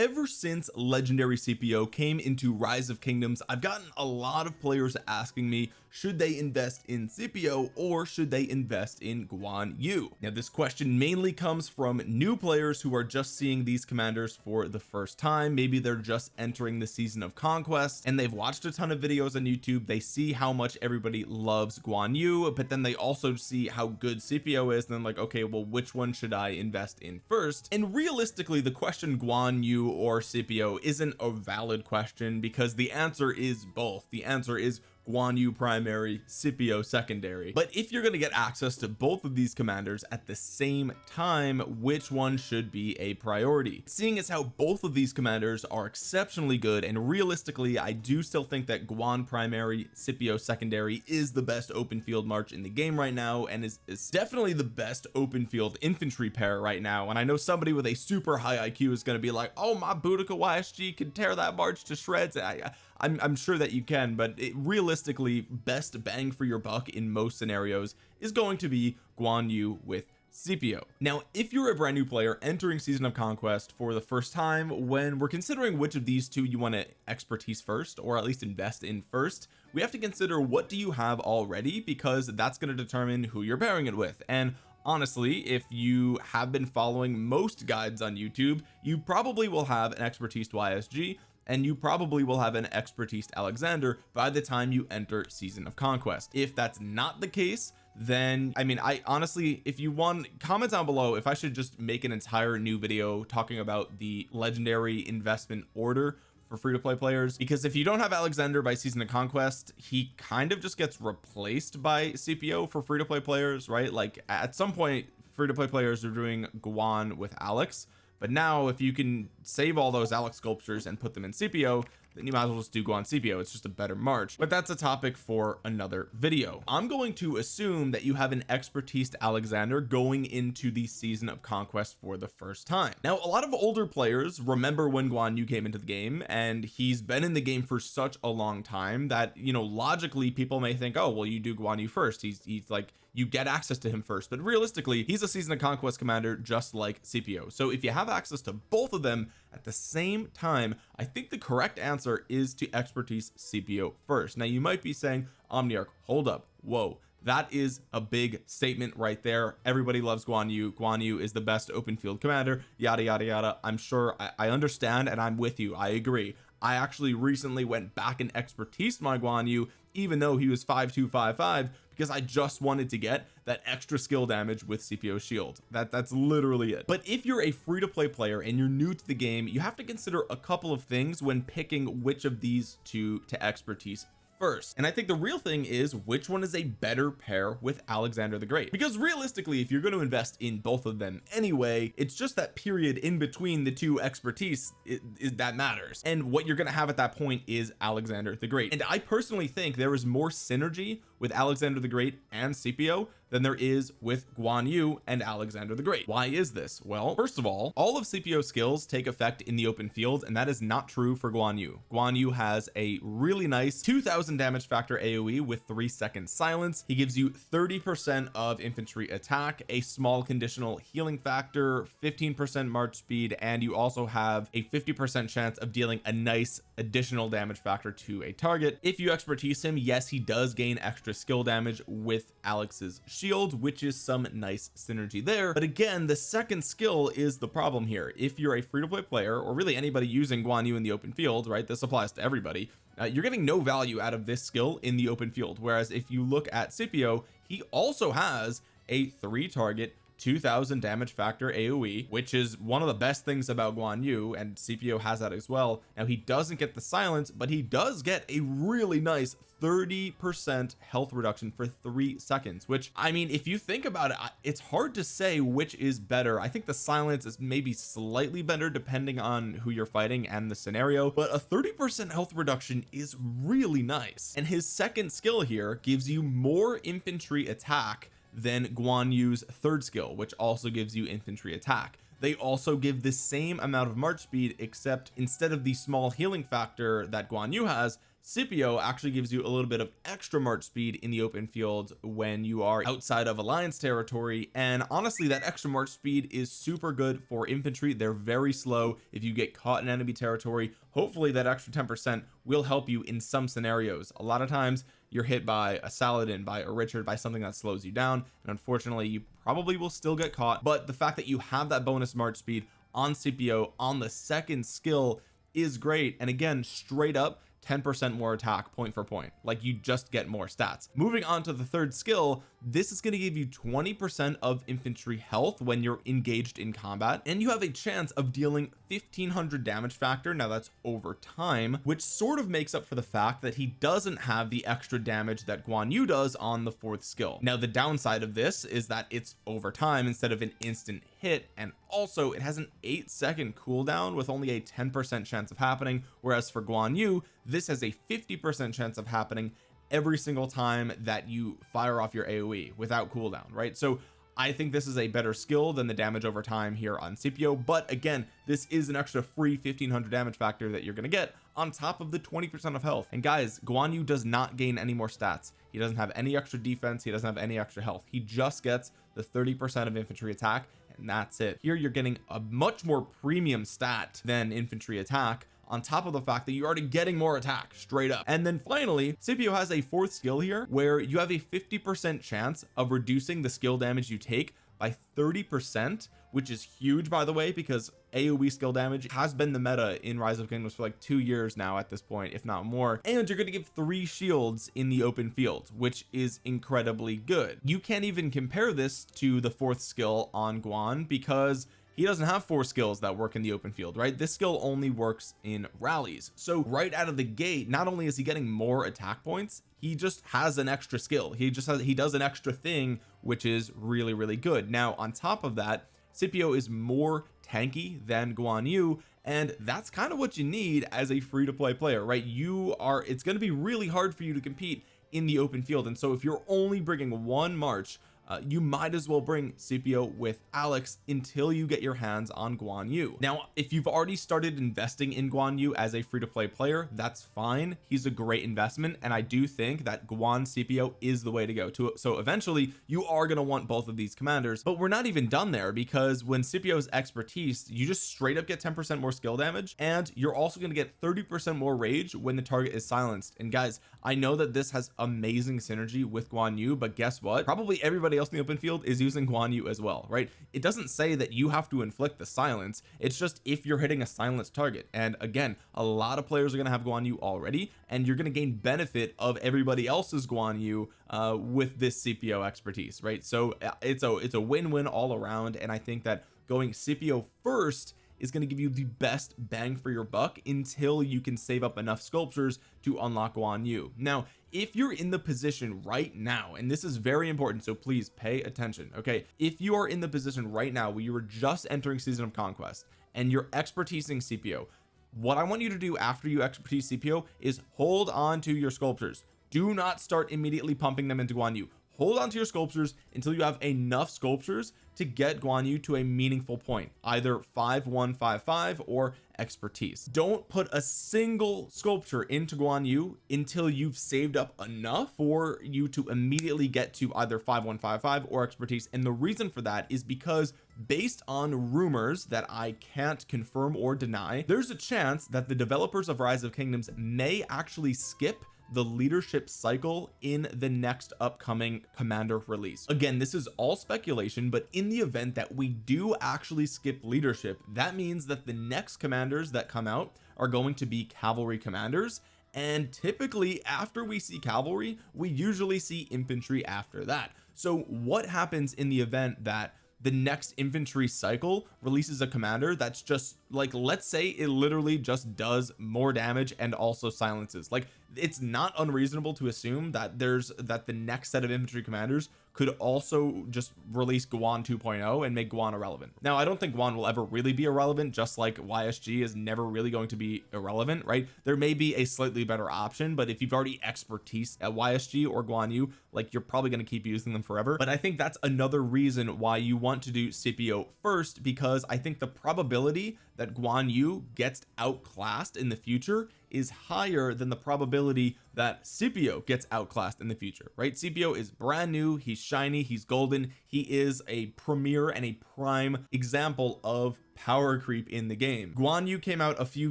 ever since legendary Scipio came into rise of kingdoms I've gotten a lot of players asking me should they invest in Scipio or should they invest in Guan Yu? Now this question mainly comes from new players who are just seeing these commanders for the first time. Maybe they're just entering the season of conquest and they've watched a ton of videos on YouTube. They see how much everybody loves Guan Yu but then they also see how good Scipio is and then like okay well which one should I invest in first? And realistically the question Guan Yu or Scipio isn't a valid question because the answer is both. The answer is Guan Yu primary Scipio secondary. But if you're going to get access to both of these commanders at the same time which one should be a priority? Seeing as how both of these commanders are exceptionally good and realistically I do still think that Guan primary Scipio secondary is the best open field march in the game right now and is, is definitely the best open field infantry pair right now. And I know somebody with a super high IQ is going to be like oh my Boudica YSG can tear that march to shreds. I, I'm, I'm sure that you can but it, realistically best bang for your buck in most scenarios is going to be Guan Yu with Scipio now if you're a brand new player entering season of conquest for the first time when we're considering which of these two you want to expertise first or at least invest in first we have to consider what do you have already because that's going to determine who you're pairing it with. And honestly if you have been following most guides on YouTube you probably will have an expertise to YSG and you probably will have an expertise Alexander by the time you enter season of conquest. If that's not the case then I mean I honestly if you want comment down below if I should just make an entire new video talking about the legendary investment order for free-to-play players. Because if you don't have Alexander by season of conquest he kind of just gets replaced by Scipio for free-to-play players right? Like at some point free-to-play players are doing Guan with Alex but now if you can save all those Alex sculptures and put them in Scipio then you might as well just do Guan Scipio it's just a better march. But that's a topic for another video. I'm going to assume that you have an expertise Alexander going into the season of conquest for the first time. Now a lot of older players remember when Guan Yu came into the game and he's been in the game for such a long time that you know logically people may think oh well you do Guan Yu first. He's he's like you get access to him first. But realistically he's a season of conquest commander just like Scipio so if you have access to both of them at the same time I think the correct answer is to expertise Scipio first. Now you might be saying Omniarch hold up. Whoa that is a big statement right there. Everybody loves Guan Yu. Guan Yu is the best open field commander yada yada yada. I'm sure I, I understand and I'm with you. I agree. I actually recently went back and expertise my Guan Yu even though he was 5255 because I just wanted to get that extra skill damage with Scipio shield. That that's literally it. But if you're a free-to-play player and you're new to the game you have to consider a couple of things when picking which of these two to expertise first. And I think the real thing is which one is a better pair with Alexander the Great. Because realistically if you're going to invest in both of them anyway it's just that period in between the two expertise it, it, that matters. And what you're going to have at that point is Alexander the Great. And I personally think there is more synergy with Alexander the Great and Scipio than there is with Guan Yu and Alexander the Great. Why is this? Well first of all all of Scipio's skills take effect in the open field and that is not true for Guan Yu. Guan Yu has a really nice 2000 damage factor AoE with three seconds silence. He gives you 30 percent of infantry attack a small conditional healing factor 15 percent march speed and you also have a 50 percent chance of dealing a nice additional damage factor to a target. If you expertise him yes he does gain extra skill damage with Alex's shield which is some nice synergy there. But again the second skill is the problem here. If you're a free-to-play player or really anybody using Guan Yu in the open field right this applies to everybody uh, you're getting no value out of this skill in the open field. Whereas if you look at Scipio he also has a three target 2000 damage factor AoE which is one of the best things about Guan Yu and Scipio has that as well. Now he doesn't get the silence but he does get a really nice 30 percent health reduction for three seconds which I mean if you think about it it's hard to say which is better. I think the silence is maybe slightly better depending on who you're fighting and the scenario but a 30 percent health reduction is really nice. And his second skill here gives you more infantry attack than Guan Yu's third skill which also gives you infantry attack. They also give the same amount of march speed except instead of the small healing factor that Guan Yu has Scipio actually gives you a little bit of extra march speed in the open field when you are outside of alliance territory and honestly that extra march speed is super good for infantry. They're very slow. If you get caught in enemy territory hopefully that extra 10 percent will help you in some scenarios. A lot of times you're hit by a Saladin by a Richard by something that slows you down and unfortunately you probably will still get caught. But the fact that you have that bonus march speed on Scipio on the second skill is great. And again straight up 10% more attack point for point. Like you just get more stats. Moving on to the third skill this is going to give you 20% of infantry health when you're engaged in combat and you have a chance of dealing 1500 damage factor. Now that's over time which sort of makes up for the fact that he doesn't have the extra damage that Guan Yu does on the fourth skill. Now the downside of this is that it's over time instead of an instant hit and also it has an eight second cooldown with only a 10 percent chance of happening whereas for Guan Yu this has a 50 percent chance of happening every single time that you fire off your AoE without cooldown right? So I think this is a better skill than the damage over time here on Scipio but again this is an extra free 1500 damage factor that you're going to get on top of the 20 percent of health. And guys Guan Yu does not gain any more stats. He doesn't have any extra defense. He doesn't have any extra health. He just gets the 30 percent of infantry attack and that's it. Here you're getting a much more premium stat than infantry attack on top of the fact that you're already getting more attack straight up. And then finally Scipio has a fourth skill here where you have a 50 percent chance of reducing the skill damage you take by 30 percent which is huge by the way because AoE skill damage has been the meta in rise of kingdoms for like two years now at this point if not more. And you're going to give three shields in the open field which is incredibly good. You can't even compare this to the fourth skill on Guan because he doesn't have four skills that work in the open field right? This skill only works in rallies. So right out of the gate not only is he getting more attack points he just has an extra skill. He just has he does an extra thing which is really really good. Now on top of that Scipio is more tanky than Guan Yu and that's kind of what you need as a free-to-play player right? You are it's going to be really hard for you to compete in the open field. And so if you're only bringing one march uh, you might as well bring Scipio with Alex until you get your hands on Guan Yu. Now if you've already started investing in Guan Yu as a free-to-play player that's fine. He's a great investment and I do think that Guan Scipio is the way to go. To so eventually you are going to want both of these commanders but we're not even done there because when Scipio's expertise you just straight up get 10 percent more skill damage and you're also going to get 30 percent more rage when the target is silenced. And guys I know that this has amazing synergy with Guan Yu but guess what? Probably everybody else in the open field is using Guan Yu as well right? It doesn't say that you have to inflict the silence. It's just if you're hitting a silenced target. And again a lot of players are going to have Guan Yu already and you're going to gain benefit of everybody else's Guan Yu uh, with this Scipio expertise right? So uh, it's a it's a win-win all around and I think that going Scipio first is going to give you the best bang for your buck until you can save up enough sculptures to unlock Guan Yu. Now if you're in the position right now and this is very important so please pay attention okay? If you are in the position right now where you were just entering season of conquest and you're expertising Scipio what I want you to do after you expertise Scipio is hold on to your sculptures. Do not start immediately pumping them into Guan Yu. Hold on to your sculptures until you have enough sculptures to get Guan Yu to a meaningful point either 5155 or expertise. Don't put a single sculpture into Guan Yu until you've saved up enough for you to immediately get to either 5155 or expertise. And the reason for that is because based on rumors that I can't confirm or deny there's a chance that the developers of rise of kingdoms may actually skip the leadership cycle in the next upcoming commander release. Again this is all speculation but in the event that we do actually skip leadership that means that the next commanders that come out are going to be cavalry commanders. And typically after we see cavalry we usually see infantry after that. So what happens in the event that the next infantry cycle releases a commander that's just like let's say it literally just does more damage and also silences. Like it's not unreasonable to assume that there's that the next set of infantry commanders could also just release Guan 2.0 and make Guan irrelevant. Now I don't think Guan will ever really be irrelevant just like YSG is never really going to be irrelevant right? There may be a slightly better option but if you've already expertise at YSG or Guan Yu like you're probably going to keep using them forever. But I think that's another reason why you want to do Scipio first because I think the probability that Guan Yu gets outclassed in the future is higher than the probability that Scipio gets outclassed in the future right? Scipio is brand new he's shiny he's golden he is a premier and a prime example of power creep in the game. Guan Yu came out a few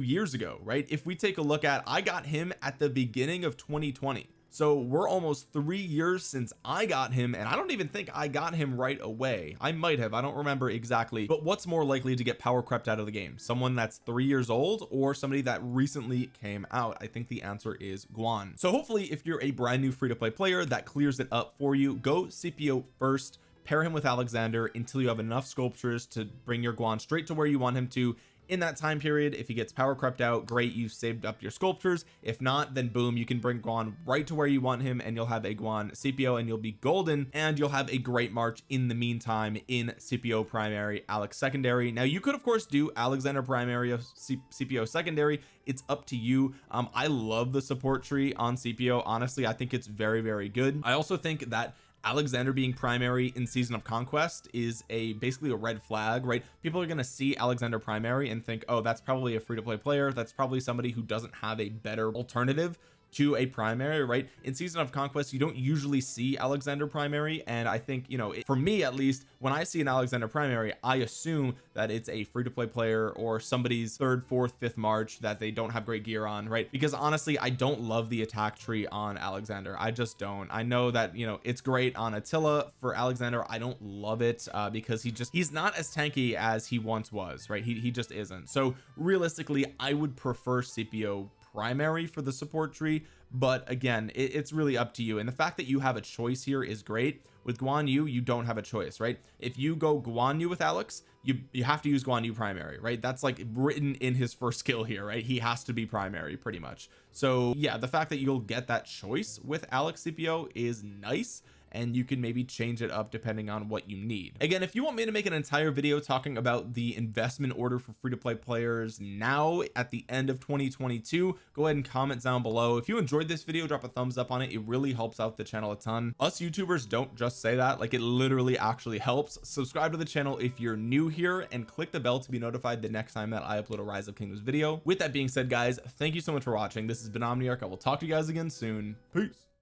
years ago right? If we take a look at I got him at the beginning of 2020 so we're almost three years since I got him and I don't even think I got him right away. I might have I don't remember exactly but what's more likely to get power crept out of the game? Someone that's three years old or somebody that recently came out? I think the answer is Guan. So hopefully if you're a brand new free-to-play player that clears it up for you go Scipio first pair him with Alexander until you have enough sculptures to bring your Guan straight to where you want him to. In that time period if he gets power crept out great you've saved up your sculptures. If not then boom you can bring Guan right to where you want him and you'll have a Guan Scipio and you'll be golden and you'll have a great march in the meantime in Scipio primary Alex secondary. Now you could of course do Alexander primary of Scipio secondary. It's up to you. Um I love the support tree on Scipio honestly I think it's very very good. I also think that Alexander being primary in season of conquest is a basically a red flag right? People are going to see Alexander primary and think oh that's probably a free-to-play player. That's probably somebody who doesn't have a better alternative to a primary right? In season of conquest you don't usually see Alexander primary and I think you know for me at least when I see an Alexander primary I assume that it's a free-to-play player or somebody's third fourth fifth march that they don't have great gear on right? Because honestly I don't love the attack tree on Alexander. I just don't. I know that you know it's great on Attila for Alexander. I don't love it uh, because he just he's not as tanky as he once was right? He, he just isn't. So realistically I would prefer Scipio primary for the support tree but again it, it's really up to you. And the fact that you have a choice here is great. With Guan Yu you don't have a choice right? If you go Guan Yu with Alex you you have to use Guan Yu primary right? That's like written in his first skill here right? He has to be primary pretty much. So yeah the fact that you'll get that choice with Alex Scipio is nice and you can maybe change it up depending on what you need. Again if you want me to make an entire video talking about the investment order for free-to-play players now at the end of 2022 go ahead and comment down below. If you enjoyed this video drop a thumbs up on it. It really helps out the channel a ton. Us youtubers don't just say that like it literally actually helps. Subscribe to the channel if you're new here and click the bell to be notified the next time that I upload a rise of kingdoms video. With that being said guys thank you so much for watching. This has been Omniarch. I will talk to you guys again soon. Peace